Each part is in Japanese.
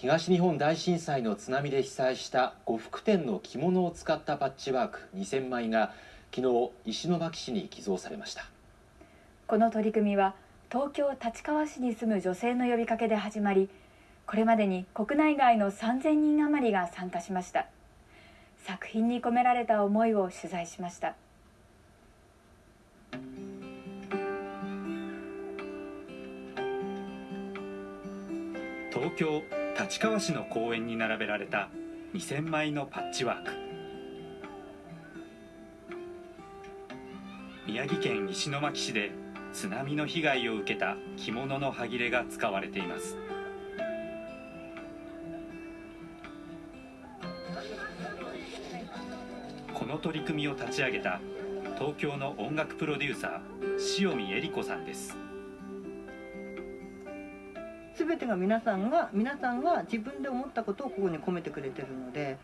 東日本大震災の津波で被災した呉服店の着物を使ったパッチワーク2000枚が昨日石巻市に寄贈されました。この取り組みは東京立川市に住む女性の呼びかけで始まりこれまでに国内外の3000人余りが参加しました。作品に込められた思いを取材しました。東京立川市の公園に並べられた2000枚のパッチワーク。宮城県石巻市で津波の被害を受けた着物の端切れが使われています。この取り組みを立ち上げた東京の音楽プロデューサー塩見恵里子さんです。全てが皆さんが皆さんが自分で思ったことをここに込めてくれてるので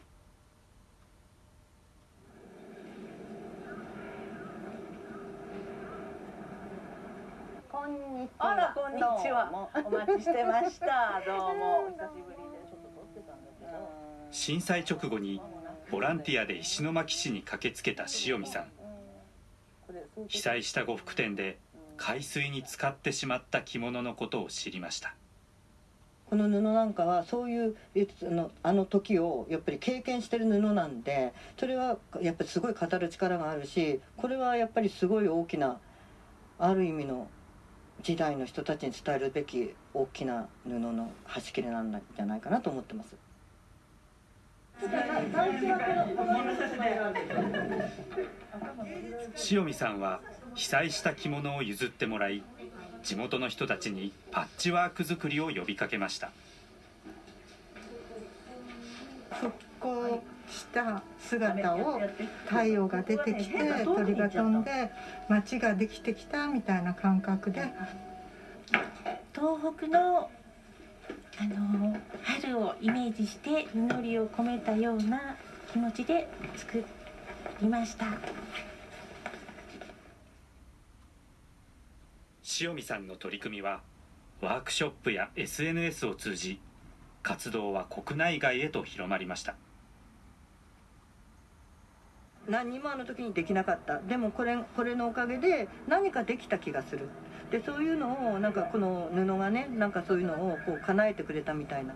こんにちは。あら、こんにちは。お待ちしてました。どうも。お久しぶりで、ちょっと撮ってたんだけど。震災直後にボランティアで石巻市に駆けつけた塩見さん被災した呉服店で海水に使ってしまった着物のことを知りましたこの布なんかはそういうのあの時をやっぱり経験してる布なんでそれはやっぱりすごい語る力があるしこれはやっぱりすごい大きなある意味の時代の人たちに伝えるべき大きな布の端切れなんじゃないかなと思ってます。塩見さんは被災した着物を譲ってもらい地元の人たちにパッチワーク作りを呼びかけました。復興した姿を太陽が出てきて鳥が飛んで街ができてきたみたいな感覚で。東北のあの春をイメージして実りを込めたような気持ちで作りました塩見さんの取り組みはワークショップや SNS を通じ活動は国内外へと広まりました。何にもあの時にできなかった。でもこれこれのおかげで何かできた気がする。でそういうのをなんかこの布がねなんかそういうのをこう叶えてくれたみたいな。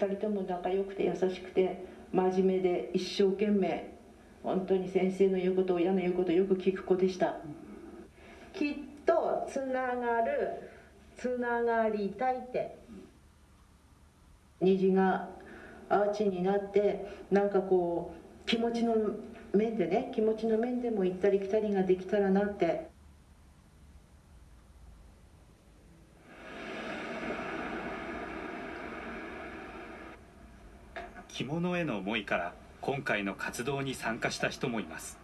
2人とも仲良くて優しくて真面目で一生懸命本当に先生の言うこと親の言うことをよく聞く子でした。きっとつながるつながりたいって。虹がアーチになってなんかこう気持ちの面でね気持ちの面でも行ったり来たりができたらなって着物への思いから今回の活動に参加した人もいます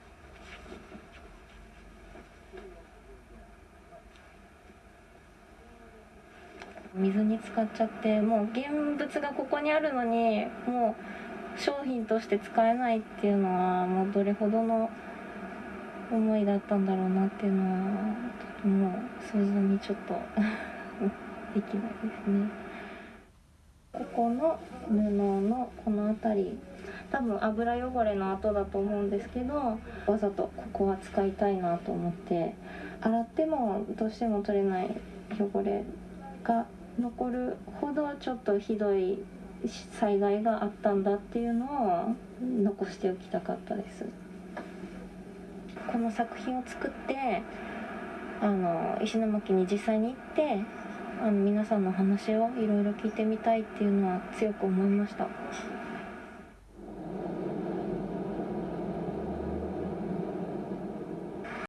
水に浸かっちゃってもう現物がここにあるのにもう商品として使えないっていうのはもうどれほどの思いだったんだろうなっていうのはとても想像にちょっと できないですね。ここの布のこの辺り。多分油汚れの跡だと思うんですけどわざとここは使いたいなと思って。洗ってもどうしても取れない汚れが残るほどちょっとひどい災害があったんだっていうのを残しておきたかったです。この作品を作ってあの石巻に実際に行ってあの皆さんの話をいろいろ聞いてみたいっていうのは強く思いました。